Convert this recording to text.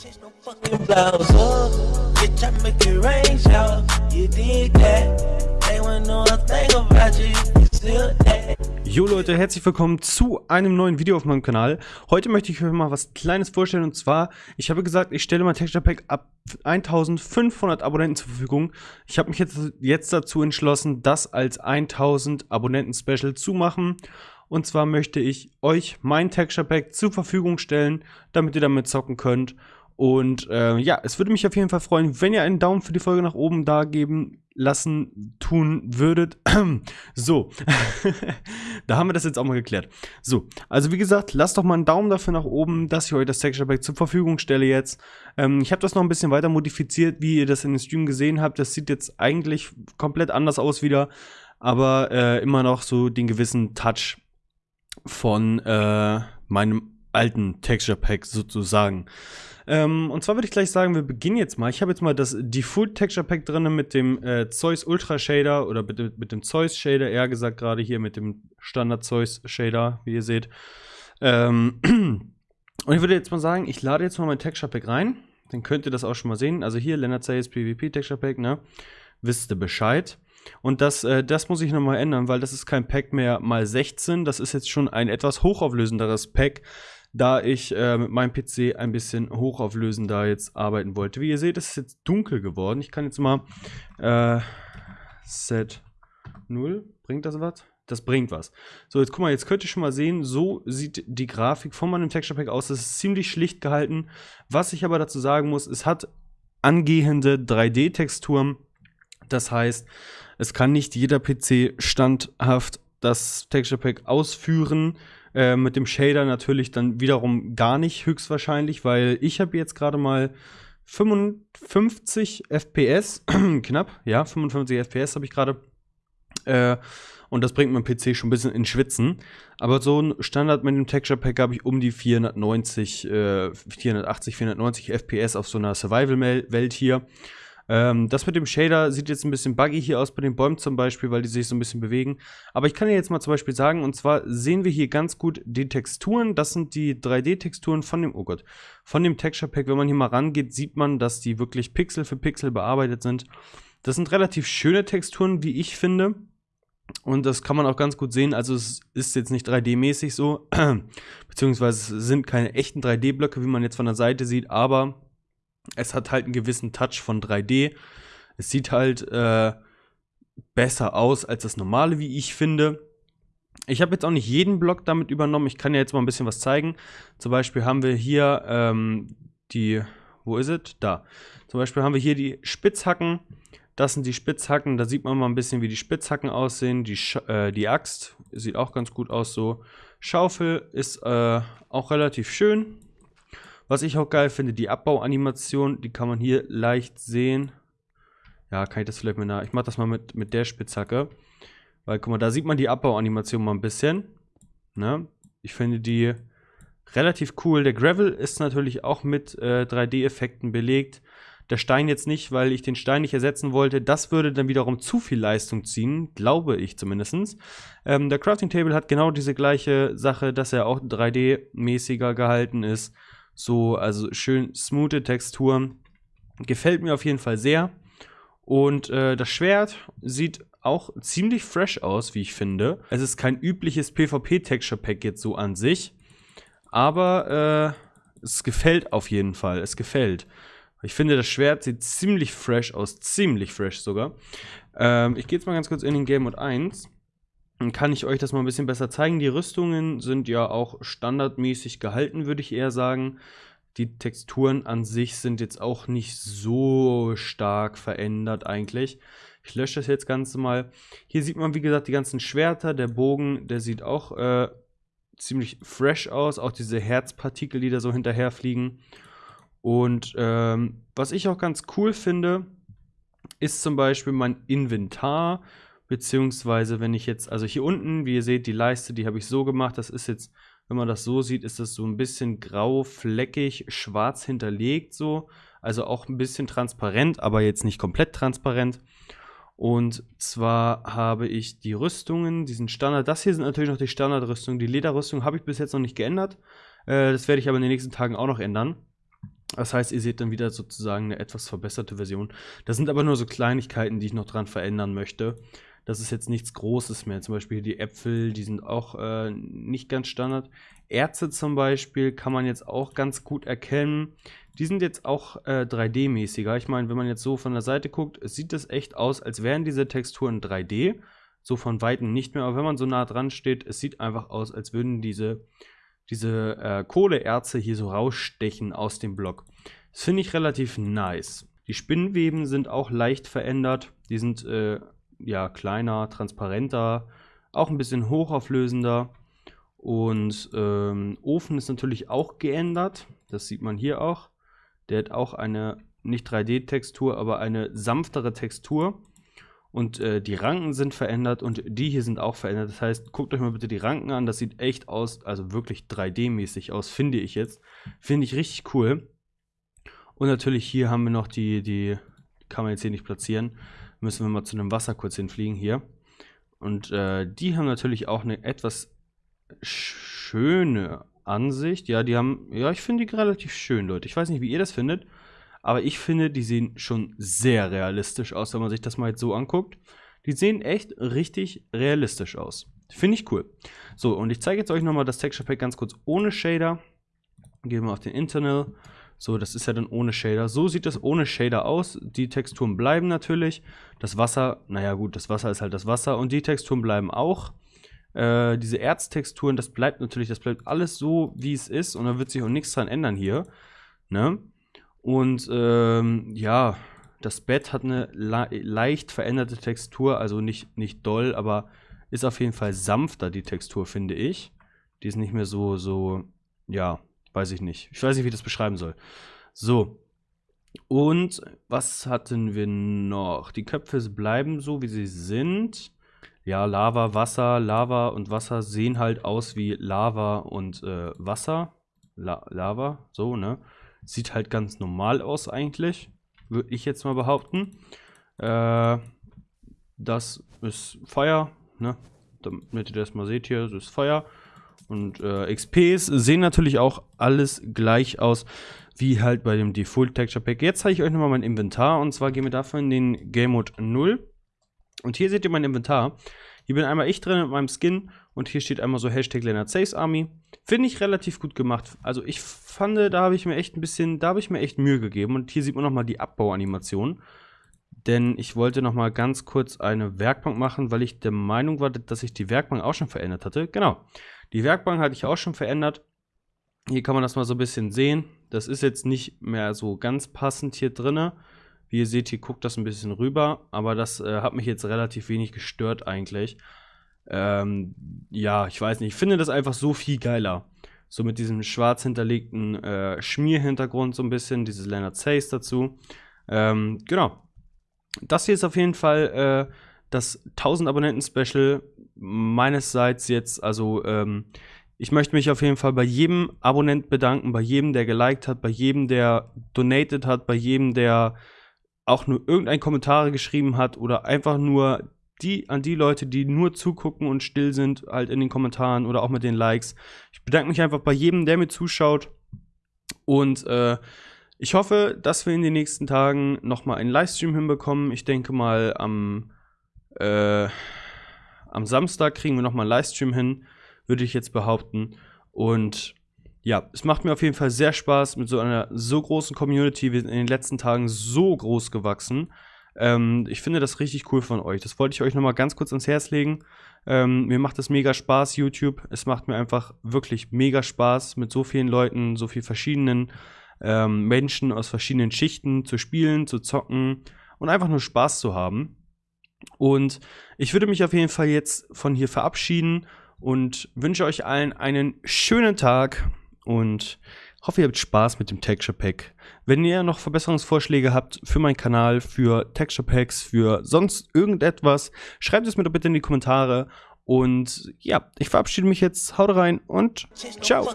Change. Jo Leute, herzlich willkommen zu einem neuen Video auf meinem Kanal. Heute möchte ich euch mal was Kleines vorstellen und zwar, ich habe gesagt, ich stelle mein Texture Pack ab 1500 Abonnenten zur Verfügung. Ich habe mich jetzt, jetzt dazu entschlossen, das als 1000 Abonnenten Special zu machen. Und zwar möchte ich euch mein Texture Pack zur Verfügung stellen, damit ihr damit zocken könnt. Und äh, ja, es würde mich auf jeden Fall freuen, wenn ihr einen Daumen für die Folge nach oben da geben lassen tun würdet. so, da haben wir das jetzt auch mal geklärt. So, also wie gesagt, lasst doch mal einen Daumen dafür nach oben, dass ich euch das Texture Pack zur Verfügung stelle jetzt. Ähm, ich habe das noch ein bisschen weiter modifiziert, wie ihr das in den Stream gesehen habt. Das sieht jetzt eigentlich komplett anders aus wieder, aber äh, immer noch so den gewissen Touch von äh, meinem alten Texture Pack sozusagen. Ähm, und zwar würde ich gleich sagen, wir beginnen jetzt mal. Ich habe jetzt mal das Default Texture Pack drin mit dem äh, Zeus Ultra Shader oder mit, mit dem Zeus Shader, eher gesagt gerade hier mit dem Standard Zeus Shader, wie ihr seht. Ähm, und ich würde jetzt mal sagen, ich lade jetzt mal mein Texture Pack rein. Dann könnt ihr das auch schon mal sehen. Also hier Leonard Sayes PvP Texture Pack, ne? Wisst ihr Bescheid. Und das, äh, das muss ich nochmal ändern, weil das ist kein Pack mehr mal 16. Das ist jetzt schon ein etwas hochauflösenderes Pack, da ich äh, mit meinem PC ein bisschen hochauflösender jetzt arbeiten wollte. Wie ihr seht, ist es jetzt dunkel geworden. Ich kann jetzt mal äh, Set 0. Bringt das was? Das bringt was. So, jetzt guck mal, jetzt könnt ihr schon mal sehen, so sieht die Grafik von meinem Texture Pack aus. Das ist ziemlich schlicht gehalten. Was ich aber dazu sagen muss, es hat angehende 3D-Texturen. Das heißt, es kann nicht jeder PC standhaft das Texture Pack ausführen. Äh, mit dem Shader natürlich dann wiederum gar nicht höchstwahrscheinlich, weil ich habe jetzt gerade mal 55 FPS, knapp, ja, 55 FPS habe ich gerade. Äh, und das bringt mein PC schon ein bisschen in Schwitzen. Aber so ein Standard mit dem Texture Pack habe ich um die 490, äh, 480, 490 FPS auf so einer Survival-Welt hier. Ähm, das mit dem Shader sieht jetzt ein bisschen buggy hier aus bei den Bäumen zum Beispiel, weil die sich so ein bisschen bewegen. Aber ich kann dir jetzt mal zum Beispiel sagen, und zwar sehen wir hier ganz gut die Texturen. Das sind die 3D-Texturen von dem, oh Gott, von dem Texture Pack. Wenn man hier mal rangeht, sieht man, dass die wirklich Pixel für Pixel bearbeitet sind. Das sind relativ schöne Texturen, wie ich finde. Und das kann man auch ganz gut sehen. Also es ist jetzt nicht 3D-mäßig so, beziehungsweise es sind keine echten 3D-Blöcke, wie man jetzt von der Seite sieht, aber es hat halt einen gewissen Touch von 3D. Es sieht halt äh, besser aus als das normale, wie ich finde. Ich habe jetzt auch nicht jeden Block damit übernommen. Ich kann ja jetzt mal ein bisschen was zeigen. Zum Beispiel haben wir hier ähm, die, wo ist es? Da. Zum Beispiel haben wir hier die Spitzhacken. Das sind die Spitzhacken. Da sieht man mal ein bisschen, wie die Spitzhacken aussehen. Die, äh, die Axt sieht auch ganz gut aus so. Schaufel ist äh, auch relativ schön. Was ich auch geil finde, die Abbauanimation, die kann man hier leicht sehen. Ja, kann ich das vielleicht mal nach. Ich mache das mal mit, mit der Spitzhacke. Weil, guck mal, da sieht man die Abbauanimation mal ein bisschen. Ne? Ich finde die relativ cool. Der Gravel ist natürlich auch mit äh, 3D-Effekten belegt. Der Stein jetzt nicht, weil ich den Stein nicht ersetzen wollte. Das würde dann wiederum zu viel Leistung ziehen, glaube ich zumindest. Ähm, der Crafting Table hat genau diese gleiche Sache, dass er auch 3D-mäßiger gehalten ist. So, also schön smoothe Textur. Gefällt mir auf jeden Fall sehr. Und äh, das Schwert sieht auch ziemlich fresh aus, wie ich finde. Es ist kein übliches PvP-Texture-Pack jetzt so an sich. Aber äh, es gefällt auf jeden Fall. Es gefällt. Ich finde, das Schwert sieht ziemlich fresh aus. Ziemlich fresh sogar. Ähm, ich gehe jetzt mal ganz kurz in den Game Mode 1. Kann ich euch das mal ein bisschen besser zeigen. Die Rüstungen sind ja auch standardmäßig gehalten, würde ich eher sagen. Die Texturen an sich sind jetzt auch nicht so stark verändert eigentlich. Ich lösche das jetzt Ganze mal. Hier sieht man, wie gesagt, die ganzen Schwerter. Der Bogen, der sieht auch äh, ziemlich fresh aus. Auch diese Herzpartikel, die da so hinterher fliegen. Und ähm, was ich auch ganz cool finde, ist zum Beispiel mein Inventar. Beziehungsweise, wenn ich jetzt, also hier unten, wie ihr seht, die Leiste, die habe ich so gemacht. Das ist jetzt, wenn man das so sieht, ist das so ein bisschen grau, fleckig, schwarz hinterlegt so. Also auch ein bisschen transparent, aber jetzt nicht komplett transparent. Und zwar habe ich die Rüstungen, diesen Standard, das hier sind natürlich noch die Standardrüstungen. Die Lederrüstung habe ich bis jetzt noch nicht geändert. Äh, das werde ich aber in den nächsten Tagen auch noch ändern. Das heißt, ihr seht dann wieder sozusagen eine etwas verbesserte Version. Das sind aber nur so Kleinigkeiten, die ich noch dran verändern möchte. Das ist jetzt nichts Großes mehr. Zum Beispiel die Äpfel, die sind auch äh, nicht ganz Standard. Erze zum Beispiel kann man jetzt auch ganz gut erkennen. Die sind jetzt auch äh, 3D-mäßiger. Ich meine, wenn man jetzt so von der Seite guckt, sieht es echt aus, als wären diese Texturen 3D. So von Weitem nicht mehr. Aber wenn man so nah dran steht, es sieht einfach aus, als würden diese diese äh, Kohleerze hier so rausstechen aus dem Block. Das finde ich relativ nice. Die Spinnweben sind auch leicht verändert. Die sind äh, ja kleiner, transparenter, auch ein bisschen hochauflösender. Und ähm, Ofen ist natürlich auch geändert. Das sieht man hier auch. Der hat auch eine nicht 3D-Textur, aber eine sanftere Textur. Und äh, die Ranken sind verändert und die hier sind auch verändert. Das heißt, guckt euch mal bitte die Ranken an. Das sieht echt aus, also wirklich 3D-mäßig aus, finde ich jetzt. Finde ich richtig cool. Und natürlich hier haben wir noch die, die kann man jetzt hier nicht platzieren. Müssen wir mal zu einem Wasser kurz hinfliegen hier. Und äh, die haben natürlich auch eine etwas schöne Ansicht. Ja, die haben, ja, ich finde die relativ schön, Leute. Ich weiß nicht, wie ihr das findet. Aber ich finde, die sehen schon sehr realistisch aus, wenn man sich das mal jetzt so anguckt. Die sehen echt richtig realistisch aus. Finde ich cool. So, und ich zeige jetzt euch nochmal das Texture Pack ganz kurz ohne Shader. Gehen wir auf den Internal. So, das ist ja dann ohne Shader. So sieht das ohne Shader aus. Die Texturen bleiben natürlich. Das Wasser, naja gut, das Wasser ist halt das Wasser. Und die Texturen bleiben auch. Äh, diese Erztexturen, das bleibt natürlich, das bleibt alles so, wie es ist. Und da wird sich auch nichts dran ändern hier. Ne? Und ähm, ja, das Bett hat eine le leicht veränderte Textur, also nicht, nicht doll, aber ist auf jeden Fall sanfter, die Textur, finde ich. Die ist nicht mehr so, so, ja, weiß ich nicht. Ich weiß nicht, wie ich das beschreiben soll. So. Und was hatten wir noch? Die Köpfe bleiben so, wie sie sind. Ja, Lava, Wasser, Lava und Wasser sehen halt aus wie Lava und äh, Wasser. La Lava, so, ne? Sieht halt ganz normal aus eigentlich, würde ich jetzt mal behaupten. Äh, das ist Feuer, ne? Damit ihr das mal seht hier, das ist Feuer. Und äh, XPs sehen natürlich auch alles gleich aus, wie halt bei dem Default Texture Pack. Jetzt zeige ich euch nochmal mein Inventar und zwar gehen wir dafür in den Game Mode 0. Und hier seht ihr mein Inventar. Hier bin einmal ich drin mit meinem Skin und hier steht einmal so Hashtag Leonard Saves Army. Finde ich relativ gut gemacht. Also ich fand, da habe ich mir echt ein bisschen, da habe ich mir echt Mühe gegeben. Und hier sieht man nochmal die Abbauanimation. Denn ich wollte nochmal ganz kurz eine Werkbank machen, weil ich der Meinung war, dass ich die Werkbank auch schon verändert hatte. Genau, die Werkbank hatte ich auch schon verändert. Hier kann man das mal so ein bisschen sehen. Das ist jetzt nicht mehr so ganz passend hier drinne. Wie ihr seht, hier guckt das ein bisschen rüber, aber das äh, hat mich jetzt relativ wenig gestört eigentlich. Ähm, ja, ich weiß nicht, ich finde das einfach so viel geiler. So mit diesem schwarz hinterlegten äh, Schmierhintergrund so ein bisschen, dieses Leonard Says dazu. Ähm, genau. Das hier ist auf jeden Fall äh, das 1000 Abonnenten-Special meinesseits jetzt, also ähm, ich möchte mich auf jeden Fall bei jedem Abonnent bedanken, bei jedem, der geliked hat, bei jedem, der donated hat, bei jedem, der auch nur irgendein Kommentar geschrieben hat oder einfach nur die an die Leute, die nur zugucken und still sind, halt in den Kommentaren oder auch mit den Likes. Ich bedanke mich einfach bei jedem, der mir zuschaut. Und äh, ich hoffe, dass wir in den nächsten Tagen nochmal einen Livestream hinbekommen. Ich denke mal, am, äh, am Samstag kriegen wir nochmal einen Livestream hin, würde ich jetzt behaupten. Und ja, es macht mir auf jeden Fall sehr Spaß mit so einer so großen Community. Wir sind in den letzten Tagen so groß gewachsen. Ähm, ich finde das richtig cool von euch. Das wollte ich euch nochmal ganz kurz ans Herz legen. Ähm, mir macht es mega Spaß, YouTube. Es macht mir einfach wirklich mega Spaß, mit so vielen Leuten, so vielen verschiedenen ähm, Menschen aus verschiedenen Schichten zu spielen, zu zocken und einfach nur Spaß zu haben. Und ich würde mich auf jeden Fall jetzt von hier verabschieden und wünsche euch allen einen schönen Tag und hoffe, ihr habt Spaß mit dem Texture Pack. Wenn ihr noch Verbesserungsvorschläge habt für meinen Kanal, für Texture Packs, für sonst irgendetwas, schreibt es mir doch bitte in die Kommentare. Und ja, ich verabschiede mich jetzt. Haut rein und ciao.